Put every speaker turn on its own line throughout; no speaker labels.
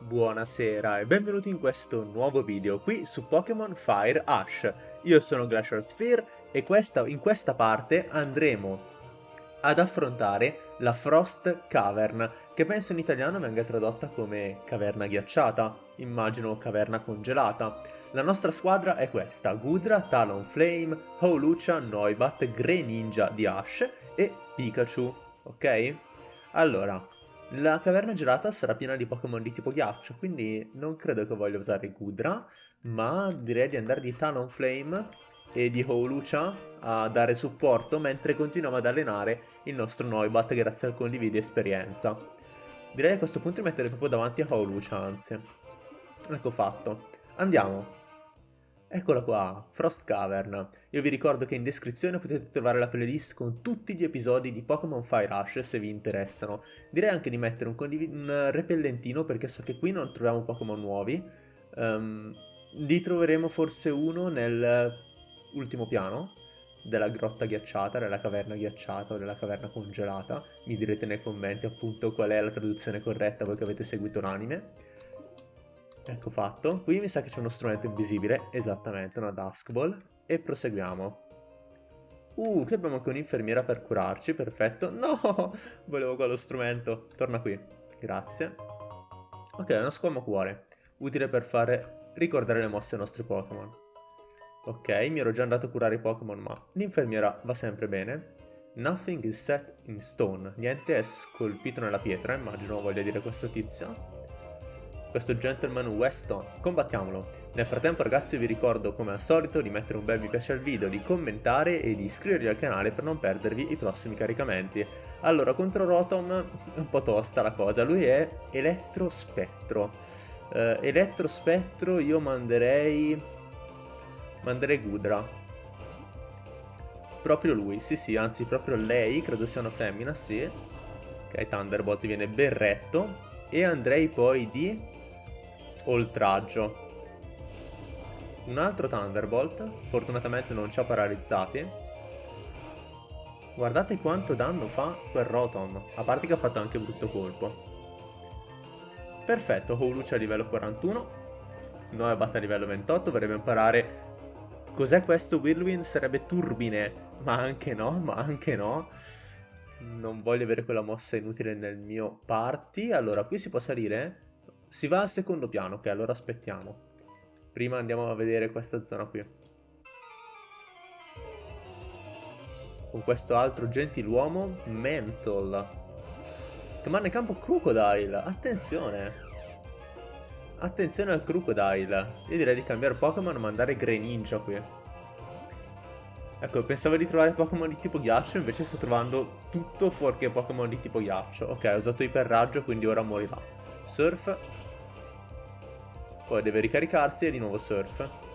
Buonasera e benvenuti in questo nuovo video qui su Pokémon Fire Ash. Io sono Glacial Sphere e questa, in questa parte andremo ad affrontare la Frost Cavern, che penso in italiano venga tradotta come caverna ghiacciata, immagino caverna congelata. La nostra squadra è questa, Gudra, Talonflame, Howlucha, Noibat, Greninja di Ash e Pikachu, ok? Allora, la caverna gelata sarà piena di Pokémon di tipo ghiaccio, quindi non credo che voglia usare Gudra, ma direi di andare di Talonflame e di Howlucha a dare supporto mentre continuiamo ad allenare il nostro Noibat grazie al condividi esperienza. Direi a questo punto di mettere proprio davanti a Howlucha, anzi. Ecco fatto. Andiamo. Eccola qua, Frost Cavern. Io vi ricordo che in descrizione potete trovare la playlist con tutti gli episodi di Pokémon Fire Rush se vi interessano. Direi anche di mettere un, un repellentino perché so che qui non troviamo Pokémon nuovi. Um, li troveremo forse uno nell'ultimo piano della grotta ghiacciata, della caverna ghiacciata o della caverna congelata. Mi direte nei commenti appunto qual è la traduzione corretta voi che avete seguito l'anime. Ecco fatto. Qui mi sa che c'è uno strumento invisibile, esattamente, una Dusk Ball. E proseguiamo. Uh, qui abbiamo anche un'infermiera per curarci, perfetto. No, volevo quello strumento. Torna qui, grazie. Ok, una squama cuore. Utile per fare ricordare le mosse ai nostri Pokémon. Ok, mi ero già andato a curare i Pokémon, ma l'infermiera va sempre bene. Nothing is set in stone. Niente è scolpito nella pietra, immagino voglia dire questo tizio questo gentleman Weston. Combattiamolo. Nel frattempo ragazzi vi ricordo come al solito di mettere un bel mi piace al video, di commentare e di iscrivervi al canale per non perdervi i prossimi caricamenti. Allora, contro Rotom è un po' tosta la cosa, lui è Elettrospettro. Uh, Elettrospettro io manderei... manderei Gudra. Proprio lui, sì sì, anzi proprio lei, credo sia una femmina, sì. Ok, Thunderbolt viene berretto. E andrei poi di oltraggio. Un altro Thunderbolt, fortunatamente non ci ha paralizzati. Guardate quanto danno fa quel Rotom, a parte che ha fatto anche brutto colpo. Perfetto, Howlucha a livello 41, Noibat a livello 28, vorrebbe imparare... Cos'è questo? Whirlwind sarebbe turbine, ma anche no, ma anche no. Non voglio avere quella mossa inutile nel mio party. Allora, qui si può salire? Si va al secondo piano, ok, allora aspettiamo. Prima andiamo a vedere questa zona qui. Con questo altro gentiluomo, Mental. Che manda in campo Crocodile, attenzione. Attenzione al Crocodile. Io direi di cambiare Pokémon e mandare Greninja qui. Ecco, pensavo di trovare Pokémon di tipo ghiaccio, invece sto trovando tutto fuorché Pokémon di tipo ghiaccio. Ok, ho usato iperraggio, quindi ora morirà. Surf, poi deve ricaricarsi e di nuovo surf.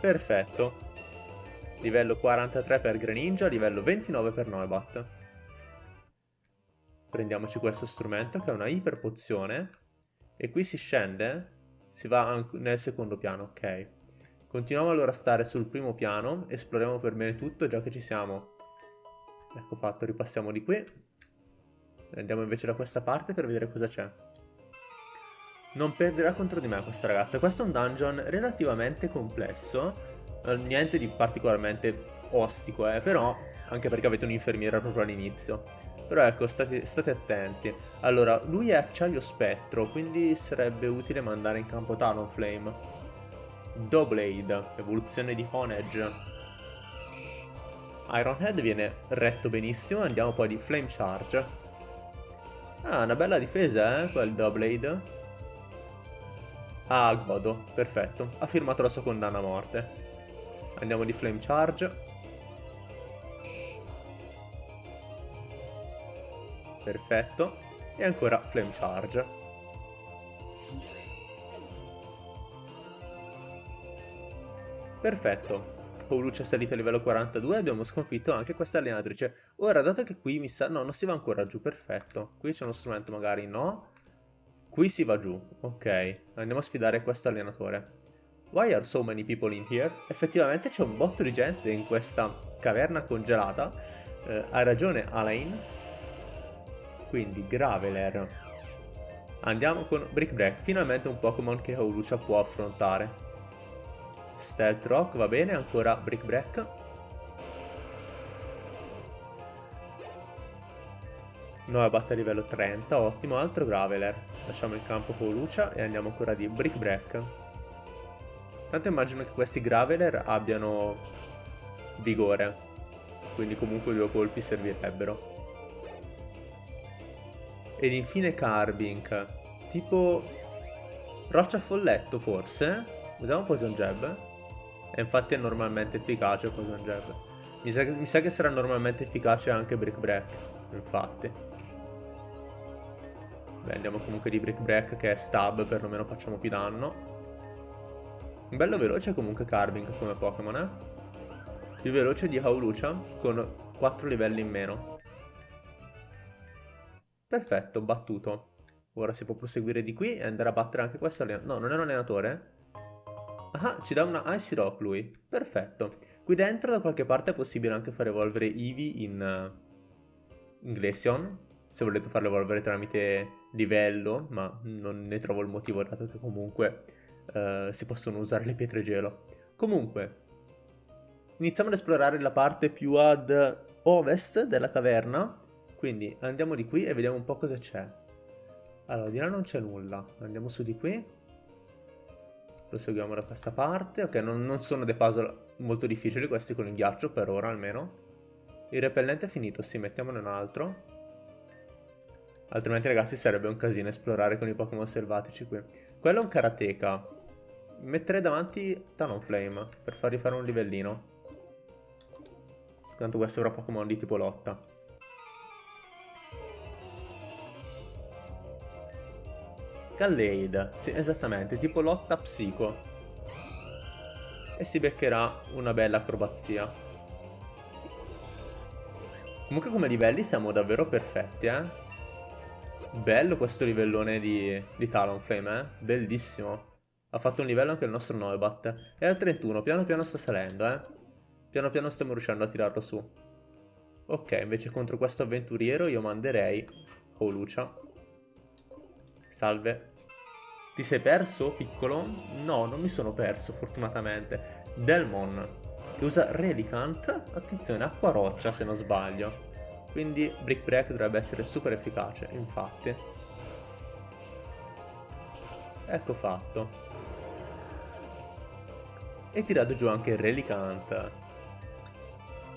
Perfetto. Livello 43 per Greninja, livello 29 per Noibat. Prendiamoci questo strumento che è una iperpozione. E qui si scende, si va nel secondo piano, ok. Continuiamo allora a stare sul primo piano, esploriamo per bene tutto già che ci siamo. Ecco fatto, ripassiamo di qui. Andiamo invece da questa parte per vedere cosa c'è. Non perderà contro di me questa ragazza. Questo è un dungeon relativamente complesso. Eh, niente di particolarmente ostico, eh, però anche perché avete un'infermiera proprio all'inizio. Però ecco, state, state, attenti. Allora, lui è acciaio spettro, quindi sarebbe utile mandare in campo Talonflame. Doublade, evoluzione di Honedge. Ironhead viene retto benissimo, andiamo poi di Flame Charge. Ah, una bella difesa, eh, quel Doublade. Ah, godo. Perfetto. Ha firmato la sua condanna a morte. Andiamo di Flame Charge. Perfetto. E ancora Flame Charge. Perfetto. Paulucci è salito a livello 42 e abbiamo sconfitto anche questa allenatrice. Ora, dato che qui mi sa... No, non si va ancora giù, perfetto. Qui c'è uno strumento magari, no? Qui si va giù, ok. Andiamo a sfidare questo allenatore. Why are so many people in here? Effettivamente c'è un botto di gente in questa caverna congelata. Eh, hai ragione, Alain. Quindi Graveler. Andiamo con Brick Break, finalmente un Pokémon che Howlucha può affrontare. Stealth Rock, va bene, ancora Brick Break. Nuova batta a livello 30, ottimo, altro Graveler. Lasciamo in campo Howlucha e andiamo ancora di Brick Break. Tanto immagino che questi Graveler abbiano vigore, quindi comunque due colpi servirebbero. Ed infine Carbink, tipo roccia folletto forse? Usiamo Poison Jab? E infatti è normalmente efficace Poison Jab. Mi sa, mi sa che sarà normalmente efficace anche Brick Break, infatti. Beh, andiamo comunque di Brick Break che è stab, perlomeno facciamo più danno. Bello veloce comunque Carbink come Pokémon, eh? Più veloce di Howlucha con 4 livelli in meno. Perfetto, battuto. Ora si può proseguire di qui e andare a battere anche questo allenatore. No, non è un allenatore? Ah, ci dà una Icy Rock lui. Perfetto. Qui dentro da qualche parte è possibile anche far evolvere Eevee in, uh, in Glaceon. Se volete farlo evolvere tramite livello, ma non ne trovo il motivo dato che comunque uh, si possono usare le pietre gelo. Comunque, iniziamo ad esplorare la parte più ad ovest della caverna. Quindi andiamo di qui e vediamo un po' cosa c'è. Allora, di là non c'è nulla. Andiamo su di qui. Proseguiamo da questa parte. Ok, non, non sono dei puzzle molto difficili questi con il ghiaccio, per ora almeno. Il repellente è finito, sì, mettiamone un altro. Altrimenti ragazzi sarebbe un casino esplorare con i Pokémon selvatici qui. Quello è un Karateka. Metterei davanti Talonflame per fargli fare un livellino. Tanto questo avrà Pokémon di tipo lotta. Gallade, sì, esattamente, tipo lotta psico. E si beccherà una bella acrobazia. Comunque come livelli siamo davvero perfetti, eh. Bello questo livellone di, di Talonflame, eh. Bellissimo. Ha fatto un livello anche il nostro Noibat. È al 31, piano piano sta salendo, eh. Piano piano stiamo riuscendo a tirarlo su. Ok, invece contro questo avventuriero io manderei Holucia. Salve. Ti sei perso, piccolo? No, non mi sono perso, fortunatamente. Delmon, che usa Relicant. Attenzione, acqua roccia, se non sbaglio. Quindi Brick Break dovrebbe essere super efficace, infatti. Ecco fatto. E tirato giù anche Relicant.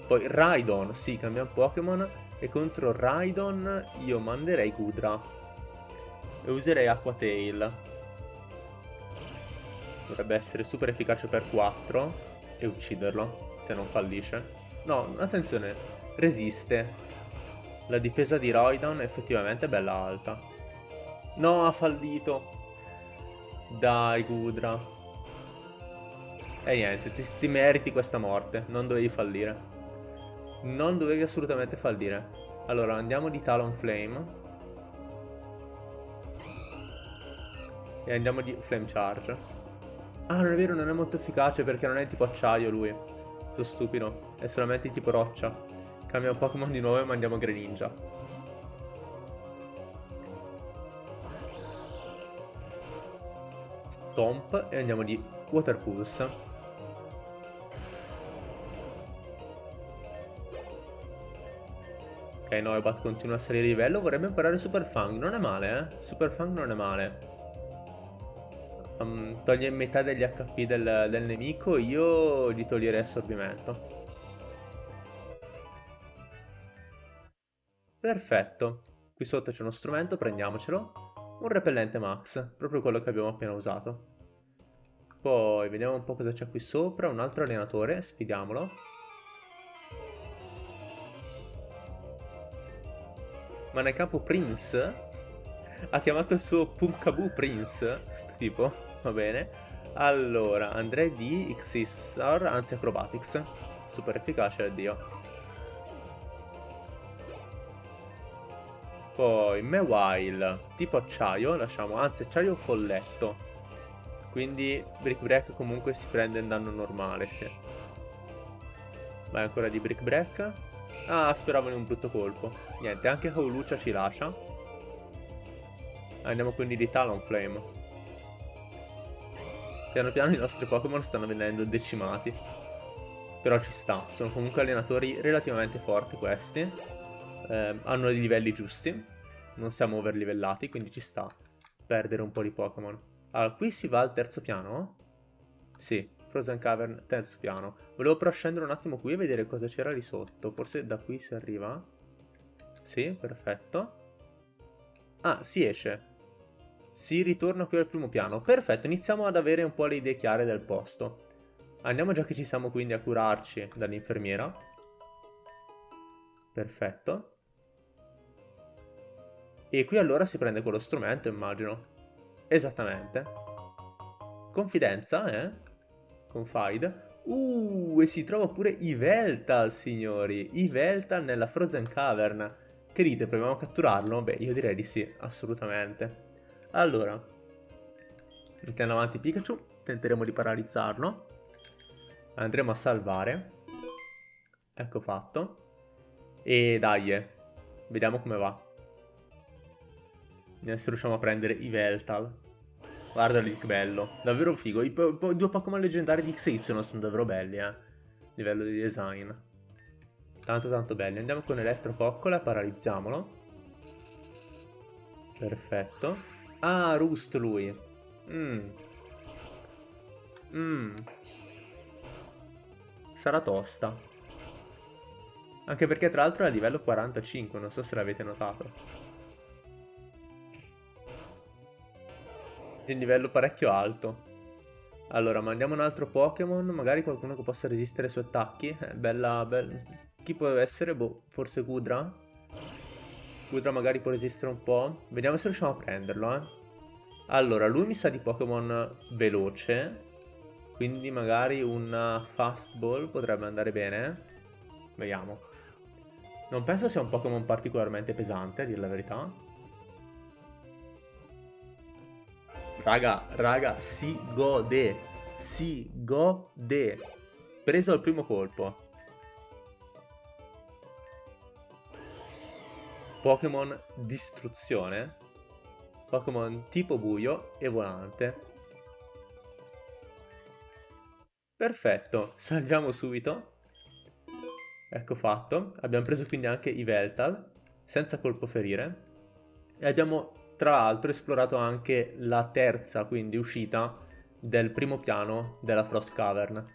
Poi Raidon, sì, cambiamo Pokémon. E contro Raidon io manderei Gudra e userei Aqua Tail. Dovrebbe essere super efficace per 4 e ucciderlo, se non fallisce. No, attenzione, resiste. La difesa di Roydon è effettivamente bella alta. No, ha fallito. Dai, Gudra. E niente, ti, ti meriti questa morte, non dovevi fallire. Non dovevi assolutamente fallire. Allora, andiamo di Talonflame. E andiamo di Flame Charge. Ah, non è vero, non è molto efficace perché non è tipo acciaio lui. Sono stupido. È solamente tipo roccia. Cambiamo Pokémon di nuovo e mandiamo Greninja. Stomp e andiamo di Water Pulse. Ok, Noibat continua a salire di livello. Vorrebbe imparare Super Fang. Non è male, eh. Super Fang non è male um, toglie metà degli HP del, del nemico, io gli toglierei assorbimento. Perfetto. Qui sotto c'è uno strumento, prendiamocelo. Un repellente max, proprio quello che abbiamo appena usato. Poi vediamo un po' cosa c'è qui sopra. Un altro allenatore, sfidiamolo. Ma nel campo Prince ha chiamato il suo Pumpkaboo Prince, questo tipo. Va bene. Allora, andrei di Xissar, anzi Acrobatics. Super efficace, addio. Poi Mewile, tipo acciaio, lasciamo, anzi acciaio folletto. Quindi Brick Break comunque si prende in danno normale, sì. Vai ancora di Brick Break. Ah, speravo in un brutto colpo. Niente, anche Kaulucha ci lascia. Andiamo quindi di Talonflame. Piano piano i nostri Pokémon stanno venendo decimati. Però ci sta, sono comunque allenatori relativamente forti questi. Eh, hanno dei livelli giusti. Non siamo overlivellati, quindi ci sta perdere un po' di Pokémon. Allora, qui si va al terzo piano? Sì, Frozen Cavern, terzo piano. Volevo però scendere un attimo qui e vedere cosa c'era lì sotto. Forse da qui si arriva. Sì, perfetto. Ah, si esce. Si ritorna qui al primo piano. Perfetto, iniziamo ad avere un po' le idee chiare del posto. Andiamo già che ci siamo quindi a curarci dall'infermiera. Perfetto. E qui allora si prende quello strumento, immagino. Esattamente. Confidenza, eh? Confide. Uh, e si trova pure Iveltal, signori. Iveltal nella Frozen Cavern. Che dite, proviamo a catturarlo? Beh, io direi di sì, assolutamente. Allora, mettiamo avanti Pikachu, tenteremo di paralizzarlo. Andremo a salvare. Ecco fatto. E dai, vediamo come va. Se riusciamo a prendere Iveltal. Guarda lì che bello. Davvero figo. I, I, due Pokémon leggendari di XY sono davvero belli, eh. Livello di design. Tanto tanto belli. Andiamo con Elettro paralizziamolo. Perfetto. Ah, Rust lui. Mmm. Mmm. Sarà tosta. Anche perché tra l'altro è a livello 45, non so se l'avete notato. di un livello parecchio alto. Allora, mandiamo un altro Pokémon, magari qualcuno che possa resistere ai suoi attacchi. Eh, bella, bella... Chi può essere? Boh, forse Gudra? Gudra magari può resistere un po'. Vediamo se riusciamo a prenderlo, eh. Allora, lui mi sa di Pokémon veloce. Quindi magari un Fast Ball potrebbe andare bene. Vediamo. Non penso sia un Pokémon particolarmente pesante, a dire la verità. Raga, raga, si gode. Si gode. Preso al primo colpo. Pokémon distruzione. Pokémon tipo buio e volante. Perfetto, salviamo subito. Ecco fatto. Abbiamo preso quindi anche i Veltal, senza colpo ferire. E abbiamo tra l'altro esplorato anche la terza, quindi uscita del primo piano della Frost Cavern.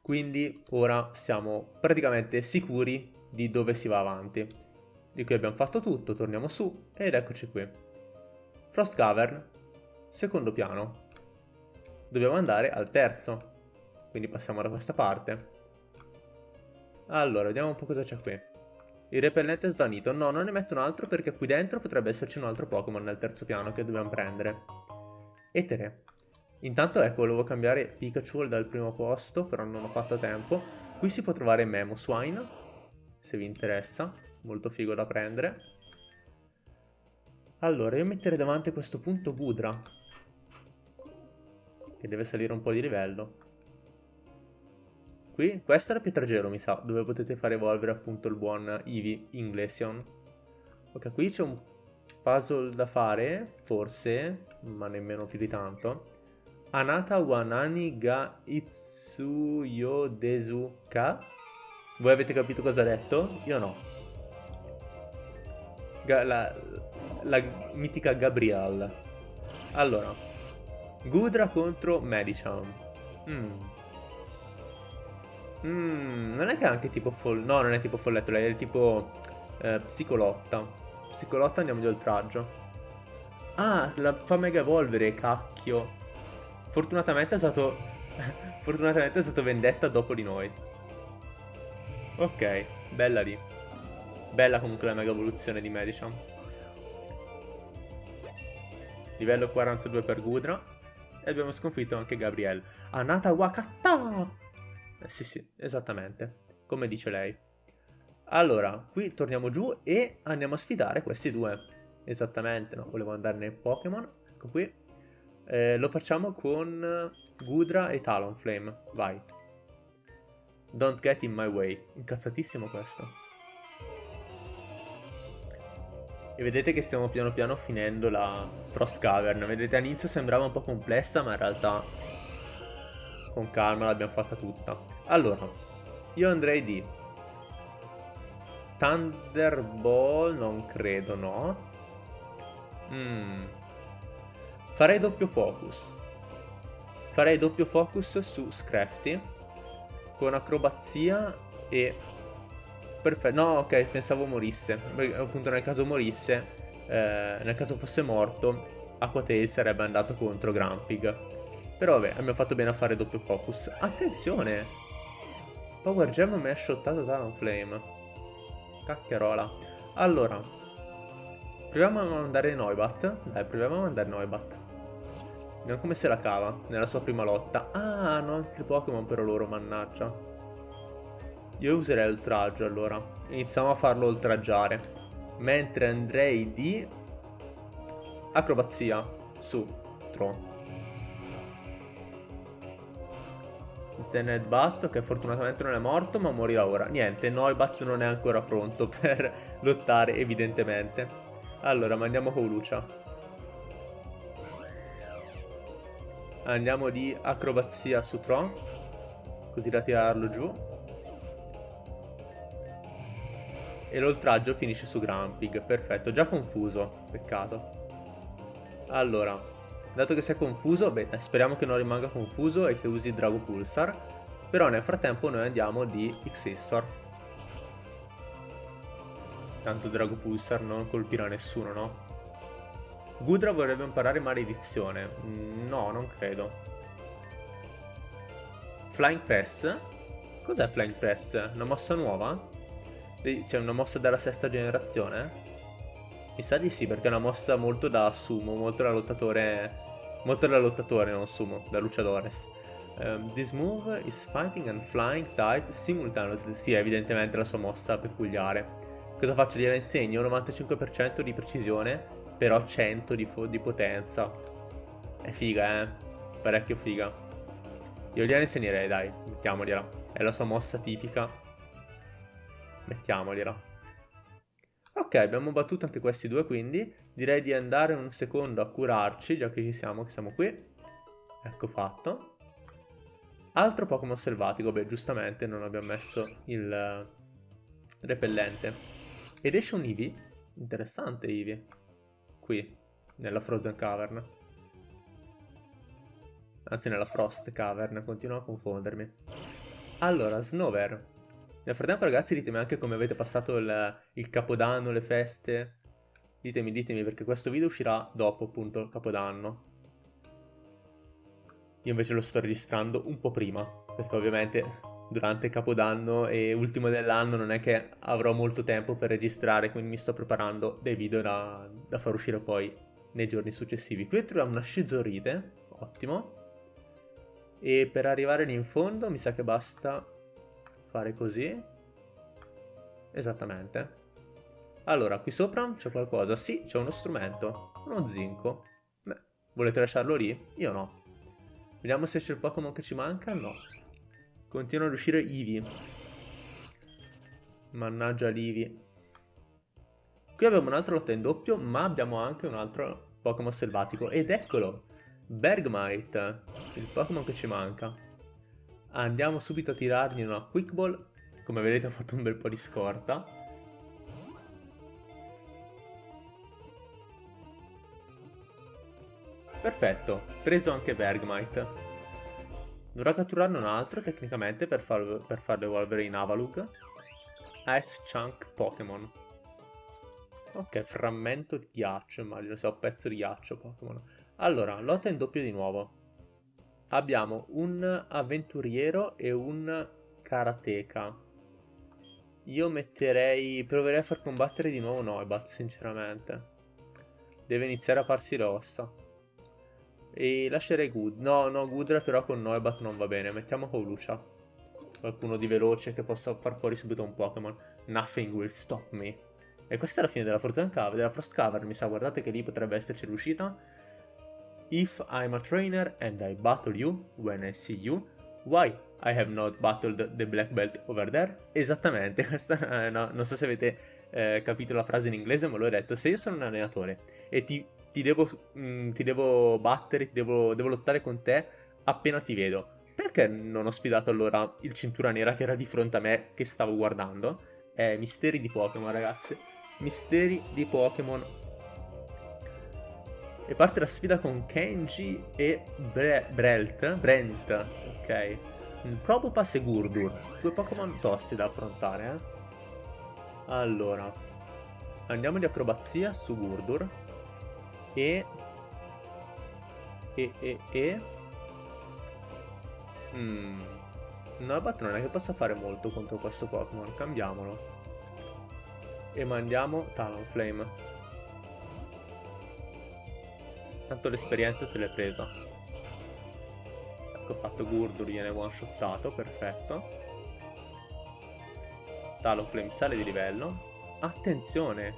Quindi ora siamo praticamente sicuri di dove si va avanti. Di qui abbiamo fatto tutto, torniamo su ed eccoci qui. Frost Cavern, secondo piano. Dobbiamo andare al terzo, quindi passiamo da questa parte. Allora, vediamo un po' cosa c'è qui. Il repellente è svanito. No, non ne metto un altro perché qui dentro potrebbe esserci un altro Pokémon nel terzo piano che dobbiamo prendere. Etere. Intanto ecco, volevo cambiare Pikachu dal primo posto, però non ho fatto tempo. Qui si può trovare Memo Swine, se vi interessa. Molto figo da prendere. Allora, io metterei davanti a questo punto Gudra. Che deve salire un po' di livello qui. Questa è la Pietragelo, mi sa, dove potete fare evolvere appunto il buon Eevee Inglesion. Ok, qui c'è un puzzle da fare, forse, ma nemmeno più di tanto. Anata Wanani ga Itsuyo Desuka. Voi avete capito cosa ha detto? Io no. La, la mitica Gabrielle. Allora. Gudra contro Medicham. Hmm. Mm, non è che è anche tipo foll... No, non è tipo folletto, è tipo eh, psicolotta. Psicolotta andiamo di oltraggio. Ah, la fa mega evolvere, cacchio. Fortunatamente è stato... Fortunatamente è stato vendetta dopo di noi. Ok, bella lì. Bella comunque la mega evoluzione di Medicham. Livello 42 per Gudra. E abbiamo sconfitto anche Gabriel. Anata Wakata! Eh, sì, sì, esattamente, come dice lei. Allora, qui torniamo giù e andiamo a sfidare questi due. Esattamente, no, volevo andare nel Pokémon, ecco qui. Eh, lo facciamo con Gudra e Talonflame, vai. Don't get in my way, incazzatissimo questo. E vedete che stiamo piano piano finendo la Frost Cavern. Vedete all'inizio sembrava un po' complessa ma in realtà con calma l'abbiamo fatta tutta. Allora, io andrei di Thunderball, non credo, no. Mm. Farei doppio focus. Farei doppio focus su Scrafty con acrobazia e... Perfetto, no ok, pensavo morisse, appunto nel caso morisse, eh, nel caso fosse morto, Aquatail sarebbe andato contro Grumpig. Però vabbè, abbiamo fatto bene a fare doppio focus. Attenzione! Power Gem mi ha shottato Talonflame. Cacchiarola. Allora, proviamo a mandare Noibat. Dai, proviamo a mandare Noibat. Vediamo come se la cava nella sua prima lotta. Ah, hanno altri Pokémon però loro, mannaggia. Io userei l'oltraggio allora. Iniziamo a farlo oltraggiare. Mentre andrei di... Acrobazia su Tron. Zened Bat che fortunatamente non è morto ma morirà ora. Niente, Noibat non è ancora pronto per lottare evidentemente. Allora mandiamo Koulucha. Andiamo di acrobazia su Tron. Così da tirarlo giù. E l'oltraggio finisce su Grumpig. Perfetto, già confuso. Peccato. Allora, dato che si è confuso, beh, speriamo che non rimanga confuso e che usi Drago Pulsar. Però nel frattempo noi andiamo di Xissor. Tanto Drago Pulsar non colpirà nessuno, no? Gudra vorrebbe imparare maledizione. Mm, no, non credo. Flying Press? Cos'è Flying Press? Una mossa nuova? C'è una mossa della sesta generazione? Mi sa di sì, perché è una mossa molto da sumo, molto da lottatore... Molto da lottatore, non sumo, da luciadores. Um, this move is fighting and flying type simultaneously. Sì, è evidentemente la sua mossa peculiare. Cosa faccio? Gliela insegno? 95% di precisione però 100 di, di potenza. È figa, eh. Parecchio figa. Io gliela insegnerei, dai. Mettiamogliela. È la sua mossa tipica. Mettiamogliela. Ok, abbiamo battuto anche questi due, quindi direi di andare un secondo a curarci, già che ci siamo, che siamo qui. Ecco fatto. Altro Pokémon selvatico, beh, giustamente non abbiamo messo il repellente. Ed esce un Eevee. Interessante Eevee qui, nella Frozen Cavern. Anzi, nella Frost Cavern, continuo a confondermi. Allora, Snover. Nel frattempo, ragazzi, ditemi anche come avete passato il, il Capodanno, le feste. Ditemi, ditemi, perché questo video uscirà dopo, appunto, il Capodanno. Io invece lo sto registrando un po' prima, perché ovviamente durante Capodanno e ultimo dell'anno non è che avrò molto tempo per registrare, quindi mi sto preparando dei video da, da far uscire poi nei giorni successivi. Qui troviamo una scizorite, ottimo. E per arrivare lì in fondo mi sa che basta fare così. Esattamente. Allora, qui sopra c'è qualcosa. Sì, c'è uno strumento. Uno zinco. Beh, volete lasciarlo lì? Io no. Vediamo se c'è il Pokémon che ci manca. No. Continua ad uscire Eevee. Mannaggia l'Eevee. Qui abbiamo un'altra lotta in doppio, ma abbiamo anche un altro Pokémon selvatico. Ed eccolo! Bergmite, il Pokémon che ci manca. Andiamo subito a tirargli una Quick Ball. Come vedete ho fatto un bel po' di scorta. Perfetto, preso anche Bergmite. Dovrà catturarne un altro tecnicamente per, far, per farlo evolvere in Avalug. Ice Chunk Pokémon. Ok, frammento di ghiaccio, immagino sia un pezzo di ghiaccio Pokémon. Allora, lotta in doppio di nuovo. Abbiamo un avventuriero e un karateka. Io metterei... proverei a far combattere di nuovo Noibat, sinceramente. Deve iniziare a farsi le ossa. E lascerei Good. No, no, Gudra però con Noibat non va bene. Mettiamo Koulucha. Qualcuno di veloce che possa far fuori subito un Pokémon. Nothing will stop me. E questa è la fine della Frozen Cavern, della Frost Cavern, mi sa, guardate che lì potrebbe esserci riuscita. If I'm a trainer and I battle you when I see you, why I have not battled the black belt over there? Esattamente, questa no, non so se avete eh, capito la frase in inglese, ma l'ho detto, se io sono un allenatore e ti, ti, devo, mh, mm, ti devo, battere, ti devo, devo lottare con te appena ti vedo, perché non ho sfidato allora il cintura nera che era di fronte a me che stavo guardando? Eh, misteri di Pokémon, ragazzi. Misteri di Pokémon. E parte la sfida con Kenji e Bre Brelt. Brent, ok. Probopass e Gurdur. Due Pokémon tosti da affrontare, eh. Allora, andiamo di acrobazia su Gurdur. E... E, e, e... Mm. Nobat non è che possa fare molto contro questo Pokémon, cambiamolo. E mandiamo Talonflame. Tanto l'esperienza se l'è presa. Ecco fatto Gurdur, viene one shottato, perfetto. Talonflame sale di livello. Attenzione!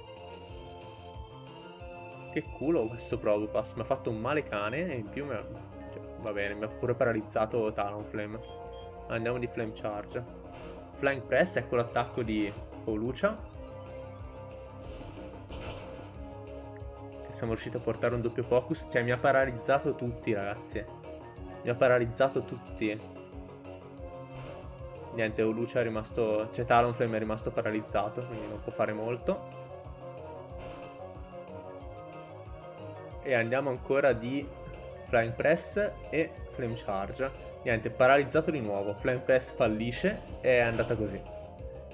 Che culo questo Probopass, mi ha fatto un male cane e in più mi ha... Cioè, va bene, mi ha pure paralizzato Talonflame. Andiamo di Flame Charge. Flying Press, ecco l'attacco di Olucia. Siamo riusciti a portare un doppio focus. Cioè mi ha paralizzato tutti ragazzi. Mi ha paralizzato tutti. Niente, Olucia è rimasto... Cioè Talonflame è rimasto paralizzato, quindi non può fare molto. E andiamo ancora di Flying Press e Flame Charge. Niente, paralizzato di nuovo. Flame Press fallisce e è andata così.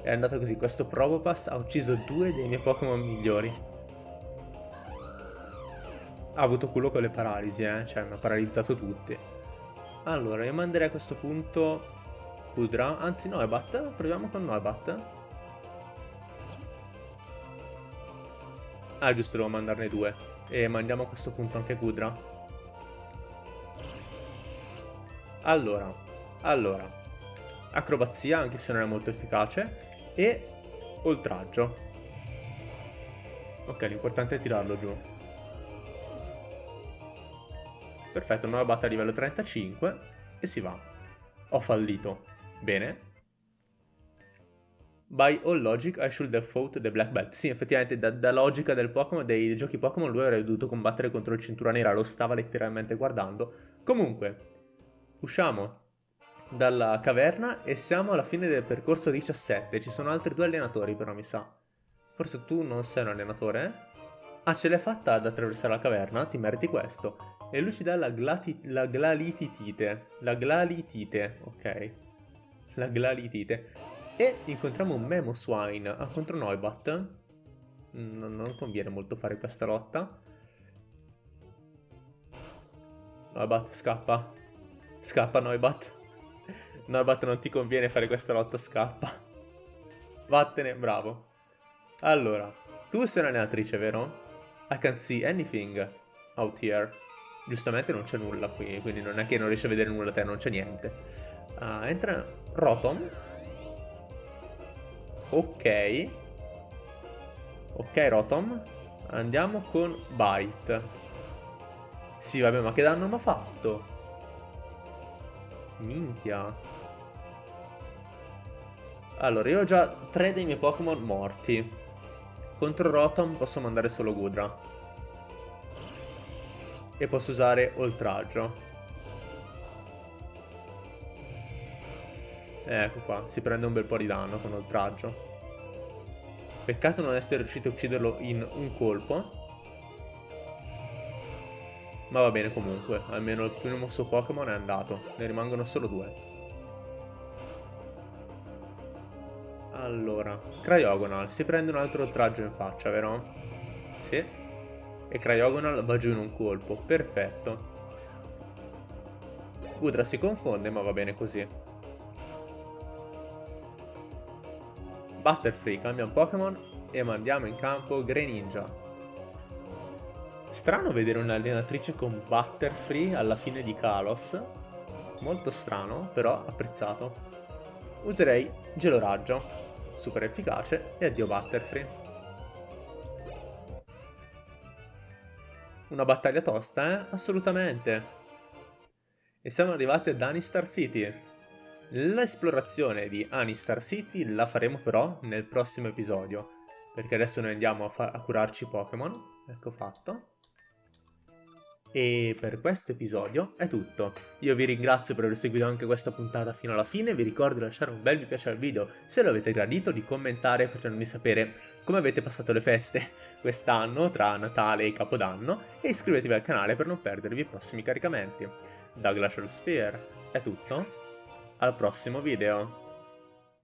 È andata così. Questo Probopass ha ucciso due dei miei Pokémon migliori. Ha avuto culo con le paralisi, eh. Cioè, mi ha paralizzato tutti. Allora, io manderei a questo punto Kudra, anzi Noibat, proviamo con Noibat. Ah giusto, devo mandarne due. E mandiamo a questo punto anche Kudra. Allora, allora. Acrobazia, anche se non è molto efficace. E oltraggio. Ok, l'importante è tirarlo giù. Perfetto, nuova batta a livello 35 e si va. Ho fallito. Bene. By all logic, I should have fought the black belt. Sì, effettivamente, da, da logica del Pokémon, dei giochi Pokémon, lui avrebbe dovuto combattere contro il cintura nera, lo stava letteralmente guardando. Comunque, usciamo dalla caverna e siamo alla fine del percorso 17. Ci sono altri due allenatori, però, mi sa. Forse tu non sei un allenatore, eh? Ah, ce l'hai fatta ad attraversare la caverna? Ti meriti questo. E lui ci dà la, la glalitite. La glalitite, ok la glalitite. E incontriamo un Memo Swine ah, contro Noibat. Non, non conviene molto fare questa lotta. Noibat scappa. Scappa Noibat. Noibat non ti conviene fare questa lotta, scappa. Vattene, bravo. Allora, tu sei un'allenatrice, vero? I can't see anything out here. Giustamente non c'è nulla qui, quindi non è che non riesci a vedere nulla te, non c'è niente. Uh, entra Rotom. Ok. Ok, Rotom. Andiamo con Bite. Sì, vabbè, ma che danno mi ha fatto? Minchia. Allora, io ho già tre dei miei Pokémon morti. Contro Rotom posso mandare solo Gudra e posso usare oltraggio. Ecco qua, si prende un bel po' di danno con oltraggio. Peccato non essere riuscito a ucciderlo in un colpo. Ma va bene comunque, almeno il primo suo Pokémon è andato, ne rimangono solo due. Allora, Cryogonal, si prende un altro oltraggio in faccia, vero? Sì. E Cryogonal va giù in un colpo. Perfetto. Gudra si confonde, ma va bene così. Butterfree cambia Pokémon e mandiamo in campo Greninja. Strano vedere un'allenatrice con Butterfree alla fine di Kalos. Molto strano, però apprezzato. Userei Geloraggio. Super efficace e addio Butterfree. Una battaglia tosta, eh? Assolutamente. E siamo arrivati ad Anistar City. L'esplorazione di Anistar City la faremo però nel prossimo episodio. perché adesso noi andiamo a, a curarci Pokémon. Ecco fatto. E per questo episodio è tutto. Io vi ringrazio per aver seguito anche questa puntata fino alla fine, vi ricordo di lasciare un bel mi piace al video se lo avete gradito, di commentare facendomi sapere come avete passato le feste quest'anno tra Natale e Capodanno e iscrivetevi al canale per non perdervi i prossimi caricamenti. Da Glacial Sphere è tutto, al prossimo video!